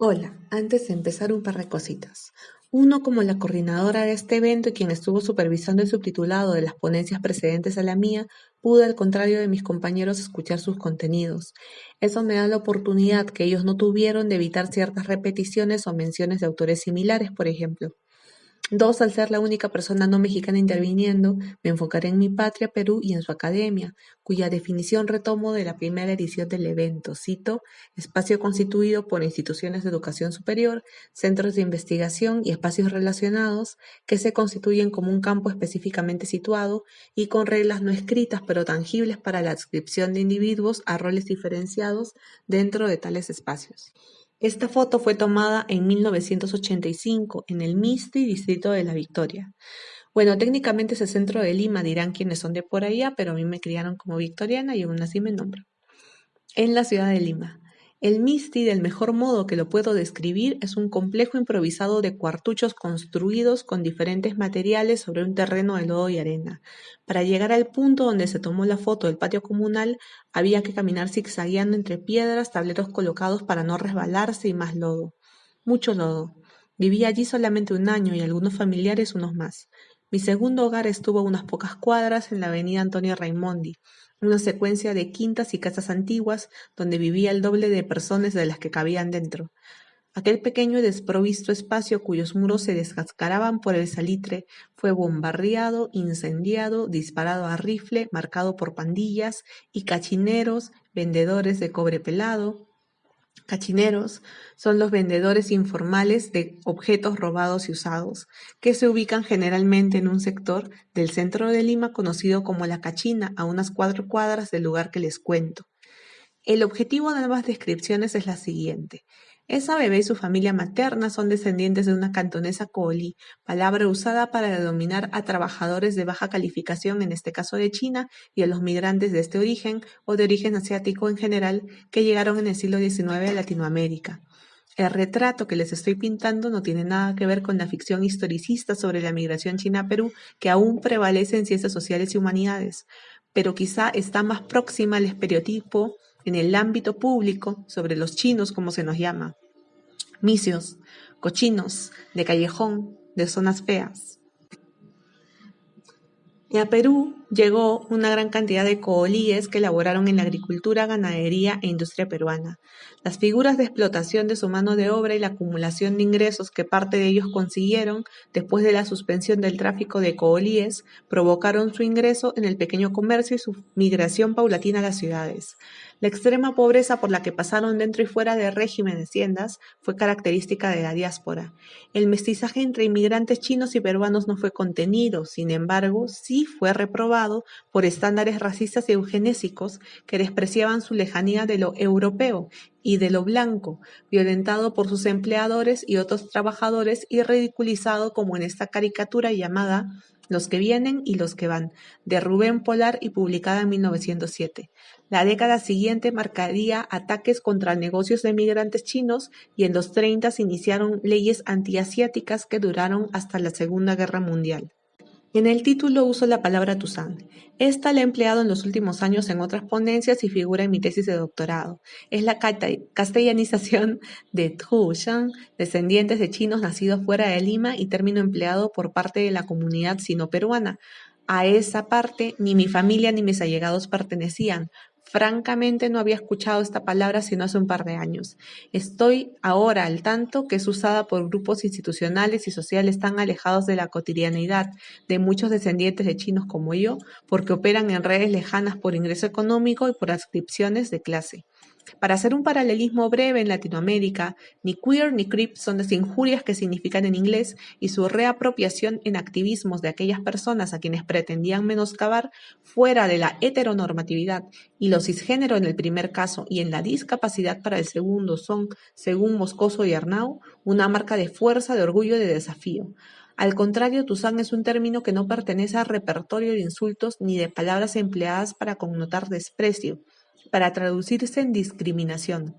Hola, antes de empezar un par de cositas. Uno, como la coordinadora de este evento y quien estuvo supervisando el subtitulado de las ponencias precedentes a la mía, pude, al contrario de mis compañeros, escuchar sus contenidos. Eso me da la oportunidad que ellos no tuvieron de evitar ciertas repeticiones o menciones de autores similares, por ejemplo. Dos, al ser la única persona no mexicana interviniendo, me enfocaré en mi patria, Perú, y en su academia, cuya definición retomo de la primera edición del evento. Cito, espacio constituido por instituciones de educación superior, centros de investigación y espacios relacionados que se constituyen como un campo específicamente situado y con reglas no escritas pero tangibles para la adscripción de individuos a roles diferenciados dentro de tales espacios. Esta foto fue tomada en 1985 en el Misti, distrito de La Victoria. Bueno, técnicamente es el centro de Lima, dirán quienes son de por allá, pero a mí me criaron como victoriana y aún así me nombro. En la ciudad de Lima. El Misti, del mejor modo que lo puedo describir, es un complejo improvisado de cuartuchos construidos con diferentes materiales sobre un terreno de lodo y arena. Para llegar al punto donde se tomó la foto del patio comunal, había que caminar zigzagueando entre piedras, tableros colocados para no resbalarse y más lodo. Mucho lodo. Viví allí solamente un año y algunos familiares unos más. Mi segundo hogar estuvo a unas pocas cuadras en la avenida Antonio Raimondi, una secuencia de quintas y casas antiguas donde vivía el doble de personas de las que cabían dentro. Aquel pequeño y desprovisto espacio cuyos muros se descascaraban por el salitre fue bombardeado, incendiado, disparado a rifle, marcado por pandillas y cachineros, vendedores de cobre pelado, Cachineros son los vendedores informales de objetos robados y usados, que se ubican generalmente en un sector del centro de Lima conocido como La Cachina, a unas cuatro cuadras del lugar que les cuento. El objetivo de ambas descripciones es la siguiente. Esa bebé y su familia materna son descendientes de una cantonesa coolí, palabra usada para denominar a trabajadores de baja calificación, en este caso de China, y a los migrantes de este origen o de origen asiático en general que llegaron en el siglo XIX a Latinoamérica. El retrato que les estoy pintando no tiene nada que ver con la ficción historicista sobre la migración china a Perú, que aún prevalece en ciencias sociales y humanidades, pero quizá está más próxima al estereotipo en el ámbito público sobre los chinos, como se nos llama, misios, cochinos, de callejón, de zonas feas. Y a Perú llegó una gran cantidad de coolíes que elaboraron en la agricultura, ganadería e industria peruana. Las figuras de explotación de su mano de obra y la acumulación de ingresos que parte de ellos consiguieron después de la suspensión del tráfico de coolíes provocaron su ingreso en el pequeño comercio y su migración paulatina a las ciudades. La extrema pobreza por la que pasaron dentro y fuera del régimen de haciendas fue característica de la diáspora. El mestizaje entre inmigrantes chinos y peruanos no fue contenido, sin embargo, sí fue reprobado por estándares racistas y eugenésicos que despreciaban su lejanía de lo europeo y de lo blanco, violentado por sus empleadores y otros trabajadores y ridiculizado como en esta caricatura llamada los que vienen y los que van, de Rubén Polar y publicada en 1907. La década siguiente marcaría ataques contra negocios de migrantes chinos y en los 30 se iniciaron leyes antiasiáticas que duraron hasta la Segunda Guerra Mundial. En el título uso la palabra Tuzán. Esta la he empleado en los últimos años en otras ponencias y figura en mi tesis de doctorado. Es la castellanización de Tuzán, descendientes de chinos nacidos fuera de Lima y término empleado por parte de la comunidad sino-peruana. A esa parte ni mi familia ni mis allegados pertenecían, Francamente no había escuchado esta palabra sino hace un par de años. Estoy ahora al tanto que es usada por grupos institucionales y sociales tan alejados de la cotidianidad de muchos descendientes de chinos como yo, porque operan en redes lejanas por ingreso económico y por adscripciones de clase. Para hacer un paralelismo breve en Latinoamérica, ni queer ni creep son las injurias que significan en inglés y su reapropiación en activismos de aquellas personas a quienes pretendían menoscabar fuera de la heteronormatividad y lo cisgénero en el primer caso y en la discapacidad para el segundo son, según Moscoso y Arnau, una marca de fuerza, de orgullo y de desafío. Al contrario, Tuzán es un término que no pertenece al repertorio de insultos ni de palabras empleadas para connotar desprecio, para traducirse en discriminación.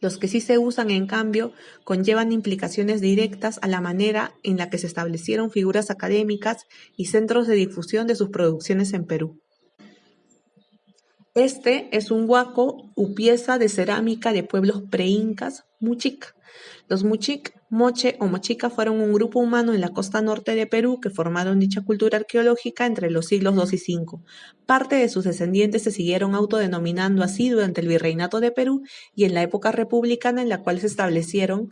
Los que sí se usan, en cambio, conllevan implicaciones directas a la manera en la que se establecieron figuras académicas y centros de difusión de sus producciones en Perú. Este es un huaco u pieza de cerámica de pueblos preincas Muchic. Los Muchic, Moche o Mochica fueron un grupo humano en la costa norte de Perú que formaron dicha cultura arqueológica entre los siglos II y V. Parte de sus descendientes se siguieron autodenominando así durante el virreinato de Perú y en la época republicana en la cual se establecieron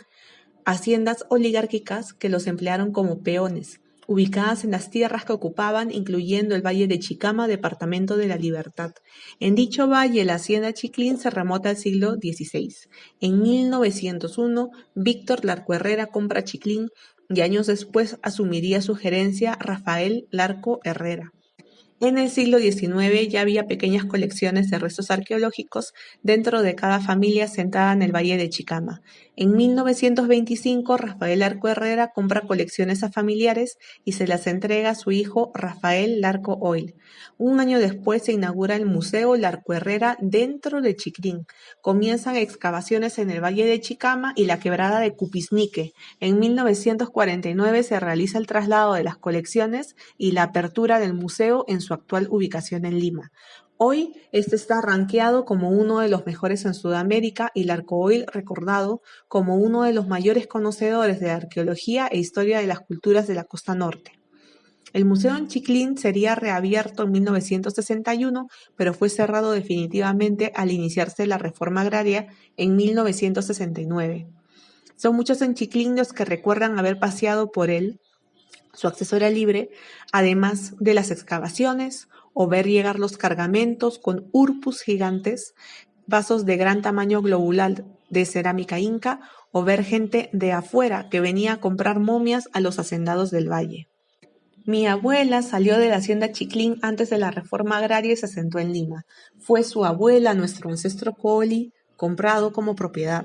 haciendas oligárquicas que los emplearon como peones ubicadas en las tierras que ocupaban, incluyendo el Valle de Chicama, departamento de la Libertad. En dicho valle, la hacienda Chiclín se remota al siglo XVI. En 1901, Víctor Larco Herrera compra Chiclín y años después asumiría su gerencia Rafael Larco Herrera. En el siglo XIX ya había pequeñas colecciones de restos arqueológicos dentro de cada familia sentada en el Valle de Chicama. En 1925, Rafael Larco Herrera compra colecciones a familiares y se las entrega a su hijo Rafael Larco Oil. Un año después se inaugura el Museo Larco Herrera dentro de Chiclín. Comienzan excavaciones en el Valle de Chicama y la quebrada de Cupisnique. En 1949 se realiza el traslado de las colecciones y la apertura del museo en su actual ubicación en Lima. Hoy este está rankeado como uno de los mejores en Sudamérica y Larcoil recordado como uno de los mayores conocedores de arqueología e historia de las culturas de la costa norte. El museo en Chiclín sería reabierto en 1961, pero fue cerrado definitivamente al iniciarse la reforma agraria en 1969. Son muchos en Chiclín los que recuerdan haber paseado por él, su acceso era libre, además de las excavaciones, o ver llegar los cargamentos con urpus gigantes, vasos de gran tamaño globular de cerámica inca, o ver gente de afuera que venía a comprar momias a los hacendados del valle. Mi abuela salió de la hacienda Chiclín antes de la reforma agraria y se asentó en Lima. Fue su abuela, nuestro ancestro Coli, comprado como propiedad.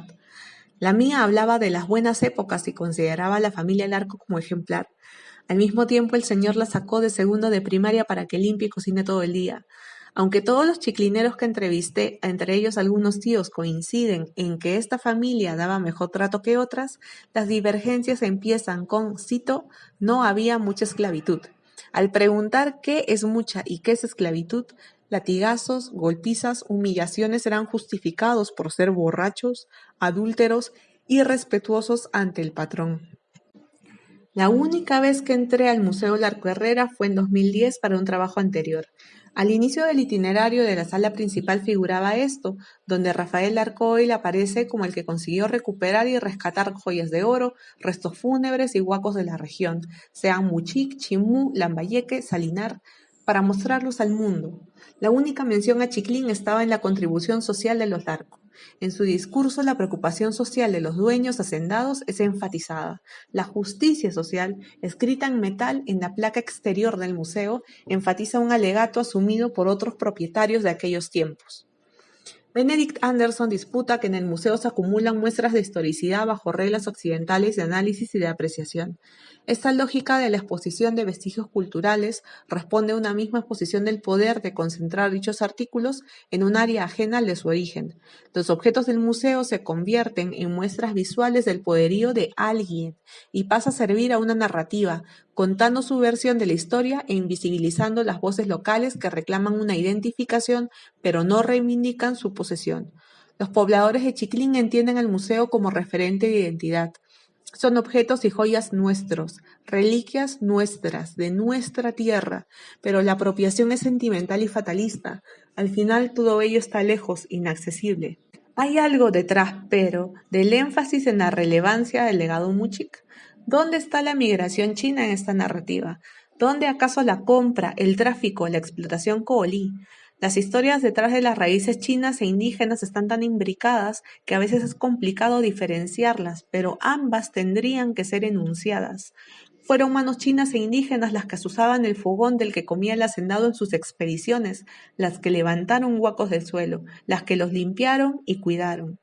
La mía hablaba de las buenas épocas y consideraba a la familia Larco como ejemplar. Al mismo tiempo el señor la sacó de segundo de primaria para que limpie y cocine todo el día. Aunque todos los chiclineros que entrevisté, entre ellos algunos tíos, coinciden en que esta familia daba mejor trato que otras, las divergencias empiezan con, cito, no había mucha esclavitud. Al preguntar qué es mucha y qué es esclavitud, latigazos, golpizas, humillaciones eran justificados por ser borrachos, adúlteros, irrespetuosos ante el patrón. La única vez que entré al Museo Larco Herrera fue en 2010 para un trabajo anterior. Al inicio del itinerario de la sala principal figuraba esto, donde Rafael Larcoil aparece como el que consiguió recuperar y rescatar joyas de oro, restos fúnebres y huacos de la región, sean Muchic, Chimú, Lambayeque, Salinar, para mostrarlos al mundo. La única mención a Chiclín estaba en la contribución social de los Larcos. En su discurso la preocupación social de los dueños hacendados es enfatizada. La justicia social, escrita en metal en la placa exterior del museo, enfatiza un alegato asumido por otros propietarios de aquellos tiempos. Benedict Anderson disputa que en el museo se acumulan muestras de historicidad bajo reglas occidentales de análisis y de apreciación. Esta lógica de la exposición de vestigios culturales responde a una misma exposición del poder de concentrar dichos artículos en un área ajena al de su origen. Los objetos del museo se convierten en muestras visuales del poderío de alguien y pasa a servir a una narrativa, contando su versión de la historia e invisibilizando las voces locales que reclaman una identificación pero no reivindican su posesión. Los pobladores de Chiclín entienden al museo como referente de identidad. Son objetos y joyas nuestros, reliquias nuestras, de nuestra tierra, pero la apropiación es sentimental y fatalista. Al final todo ello está lejos, inaccesible. Hay algo detrás, pero, del énfasis en la relevancia del legado Muchik. ¿Dónde está la migración china en esta narrativa? ¿Dónde acaso la compra, el tráfico, la explotación coolí? Las historias detrás de las raíces chinas e indígenas están tan imbricadas que a veces es complicado diferenciarlas, pero ambas tendrían que ser enunciadas. Fueron manos chinas e indígenas las que usaban el fogón del que comía el hacendado en sus expediciones, las que levantaron huacos del suelo, las que los limpiaron y cuidaron.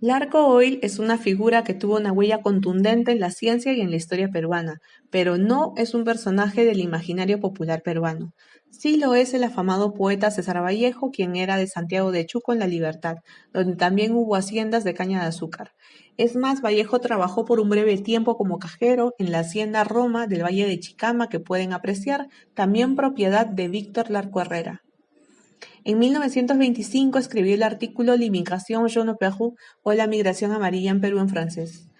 Larco Oil es una figura que tuvo una huella contundente en la ciencia y en la historia peruana, pero no es un personaje del imaginario popular peruano. Sí lo es el afamado poeta César Vallejo, quien era de Santiago de Chuco en La Libertad, donde también hubo haciendas de caña de azúcar. Es más, Vallejo trabajó por un breve tiempo como cajero en la hacienda Roma del Valle de Chicama, que pueden apreciar, también propiedad de Víctor Larco Herrera. En 1925 escribió el artículo L'Immigration jaune Perú o La migración amarilla en Perú en francés.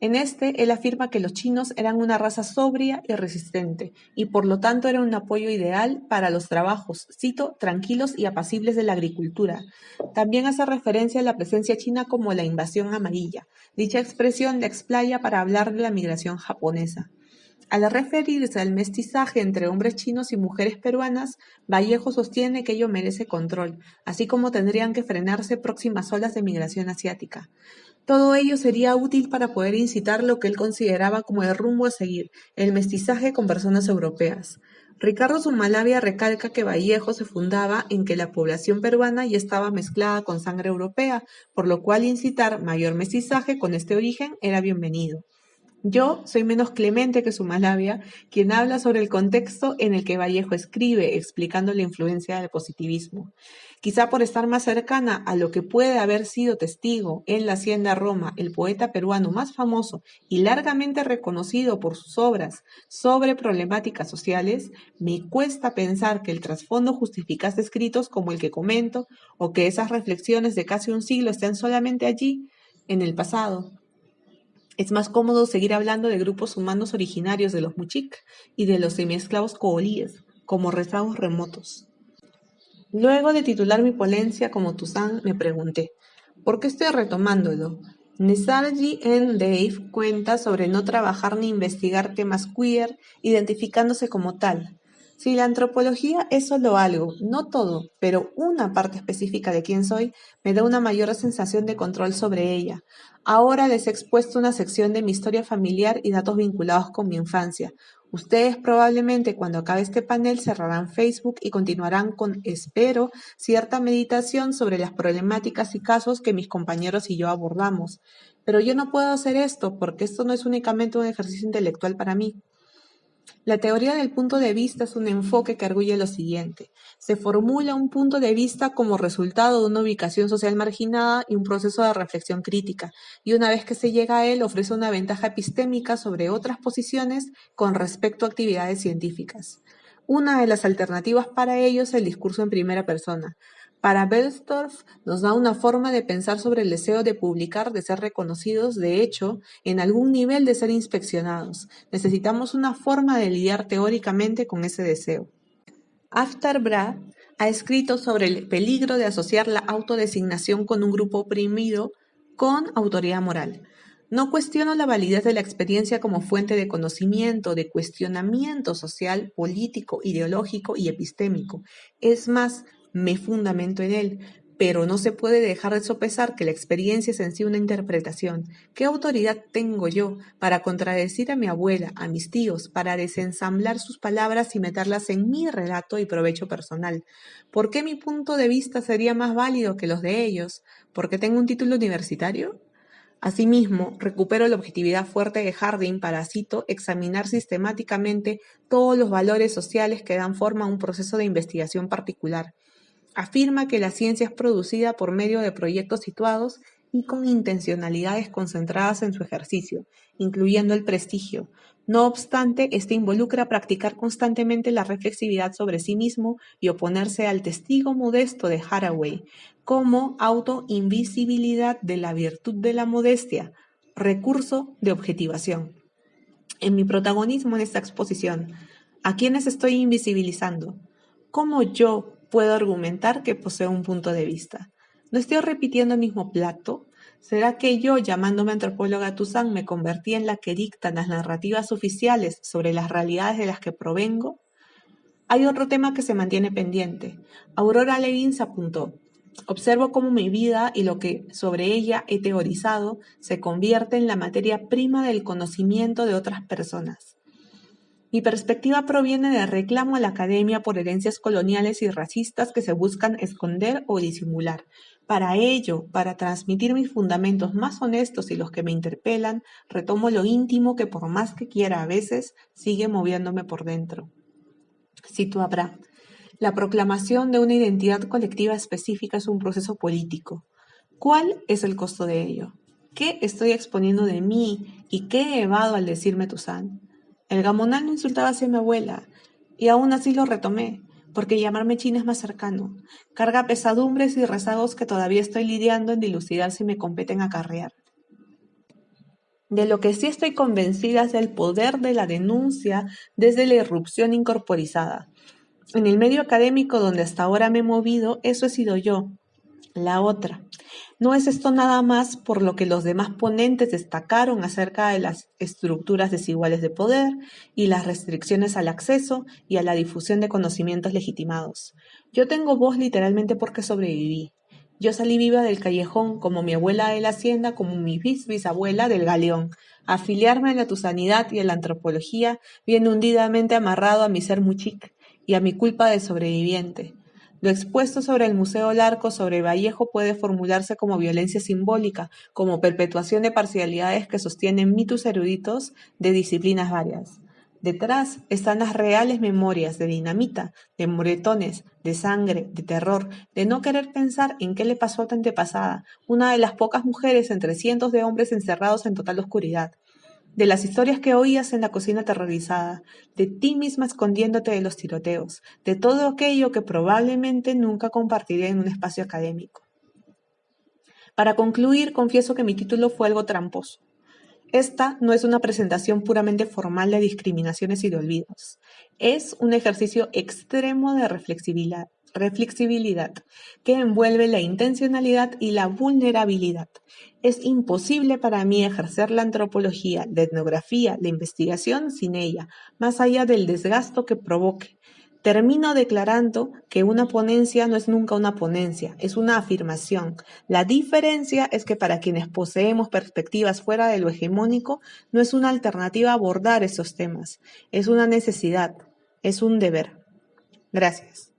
En este, él afirma que los chinos eran una raza sobria y resistente, y por lo tanto eran un apoyo ideal para los trabajos, cito, tranquilos y apacibles de la agricultura. También hace referencia a la presencia china como la invasión amarilla. Dicha expresión la explaya para hablar de la migración japonesa. Al referirse al mestizaje entre hombres chinos y mujeres peruanas, Vallejo sostiene que ello merece control, así como tendrían que frenarse próximas olas de migración asiática. Todo ello sería útil para poder incitar lo que él consideraba como el rumbo a seguir, el mestizaje con personas europeas. Ricardo Zumalavia recalca que Vallejo se fundaba en que la población peruana ya estaba mezclada con sangre europea, por lo cual incitar mayor mestizaje con este origen era bienvenido. Yo soy menos clemente que Sumalavia, quien habla sobre el contexto en el que Vallejo escribe, explicando la influencia del positivismo. Quizá por estar más cercana a lo que puede haber sido testigo en la Hacienda Roma, el poeta peruano más famoso y largamente reconocido por sus obras sobre problemáticas sociales, me cuesta pensar que el trasfondo justificase escritos como el que comento o que esas reflexiones de casi un siglo estén solamente allí, en el pasado, es más cómodo seguir hablando de grupos humanos originarios de los Muchik y de los semiesclavos coolíes, como rezagos remotos. Luego de titular mi ponencia como Tuzán, me pregunté, ¿por qué estoy retomándolo? Nesarji en Dave cuenta sobre no trabajar ni investigar temas queer, identificándose como tal, si la antropología es solo algo, no todo, pero una parte específica de quién soy, me da una mayor sensación de control sobre ella. Ahora les he expuesto una sección de mi historia familiar y datos vinculados con mi infancia. Ustedes probablemente cuando acabe este panel cerrarán Facebook y continuarán con, espero, cierta meditación sobre las problemáticas y casos que mis compañeros y yo abordamos. Pero yo no puedo hacer esto porque esto no es únicamente un ejercicio intelectual para mí. La teoría del punto de vista es un enfoque que arguye lo siguiente: se formula un punto de vista como resultado de una ubicación social marginada y un proceso de reflexión crítica, y una vez que se llega a él ofrece una ventaja epistémica sobre otras posiciones con respecto a actividades científicas. Una de las alternativas para ello es el discurso en primera persona, para Belstorff nos da una forma de pensar sobre el deseo de publicar, de ser reconocidos, de hecho, en algún nivel de ser inspeccionados. Necesitamos una forma de lidiar teóricamente con ese deseo. After ha escrito sobre el peligro de asociar la autodesignación con un grupo oprimido con autoridad moral. No cuestiono la validez de la experiencia como fuente de conocimiento, de cuestionamiento social, político, ideológico y epistémico. Es más, me fundamento en él, pero no se puede dejar de sopesar que la experiencia es en sí una interpretación. ¿Qué autoridad tengo yo para contradecir a mi abuela, a mis tíos, para desensamblar sus palabras y meterlas en mi relato y provecho personal? ¿Por qué mi punto de vista sería más válido que los de ellos? ¿Porque tengo un título universitario? Asimismo, recupero la objetividad fuerte de Harding para, cito, examinar sistemáticamente todos los valores sociales que dan forma a un proceso de investigación particular Afirma que la ciencia es producida por medio de proyectos situados y con intencionalidades concentradas en su ejercicio, incluyendo el prestigio. No obstante, este involucra practicar constantemente la reflexividad sobre sí mismo y oponerse al testigo modesto de Haraway como autoinvisibilidad de la virtud de la modestia, recurso de objetivación. En mi protagonismo en esta exposición, ¿a quiénes estoy invisibilizando? ¿Cómo yo puedo argumentar que poseo un punto de vista. ¿No estoy repitiendo el mismo plato? ¿Será que yo, llamándome antropóloga Tuzán, me convertí en la que dictan las narrativas oficiales sobre las realidades de las que provengo? Hay otro tema que se mantiene pendiente. Aurora Levins apuntó, observo cómo mi vida y lo que sobre ella he teorizado se convierte en la materia prima del conocimiento de otras personas. Mi perspectiva proviene del reclamo a la academia por herencias coloniales y racistas que se buscan esconder o disimular. Para ello, para transmitir mis fundamentos más honestos y los que me interpelan, retomo lo íntimo que por más que quiera a veces sigue moviéndome por dentro. Cito habrá. La proclamación de una identidad colectiva específica es un proceso político. ¿Cuál es el costo de ello? ¿Qué estoy exponiendo de mí y qué he evado al decirme Tuzán? El gamonal no insultaba hacia mi abuela, y aún así lo retomé. porque llamarme China es más cercano. Carga pesadumbres y rezagos que todavía estoy lidiando en dilucidar si me competen acarrear. De lo que sí estoy convencida es del poder de la denuncia desde la irrupción incorporizada. En el medio académico donde hasta ahora me he movido, eso he sido yo, la otra. No es esto nada más por lo que los demás ponentes destacaron acerca de las estructuras desiguales de poder y las restricciones al acceso y a la difusión de conocimientos legitimados. Yo tengo voz literalmente porque sobreviví. Yo salí viva del callejón como mi abuela de la hacienda, como mi bisabuela del galeón. Afiliarme a la tusanidad y a la antropología viene hundidamente amarrado a mi ser muchic y a mi culpa de sobreviviente. Lo expuesto sobre el Museo Larco sobre Vallejo puede formularse como violencia simbólica, como perpetuación de parcialidades que sostienen mitos eruditos de disciplinas varias. Detrás están las reales memorias de dinamita, de moretones, de sangre, de terror, de no querer pensar en qué le pasó a tu antepasada, una de las pocas mujeres entre cientos de hombres encerrados en total oscuridad de las historias que oías en la cocina aterrorizada, de ti misma escondiéndote de los tiroteos, de todo aquello que probablemente nunca compartiré en un espacio académico. Para concluir, confieso que mi título fue algo tramposo. Esta no es una presentación puramente formal de discriminaciones y de olvidos. Es un ejercicio extremo de reflexibilidad, reflexibilidad que envuelve la intencionalidad y la vulnerabilidad. Es imposible para mí ejercer la antropología, la etnografía, la investigación sin ella, más allá del desgasto que provoque. Termino declarando que una ponencia no es nunca una ponencia, es una afirmación. La diferencia es que para quienes poseemos perspectivas fuera de lo hegemónico, no es una alternativa abordar esos temas, es una necesidad, es un deber. Gracias.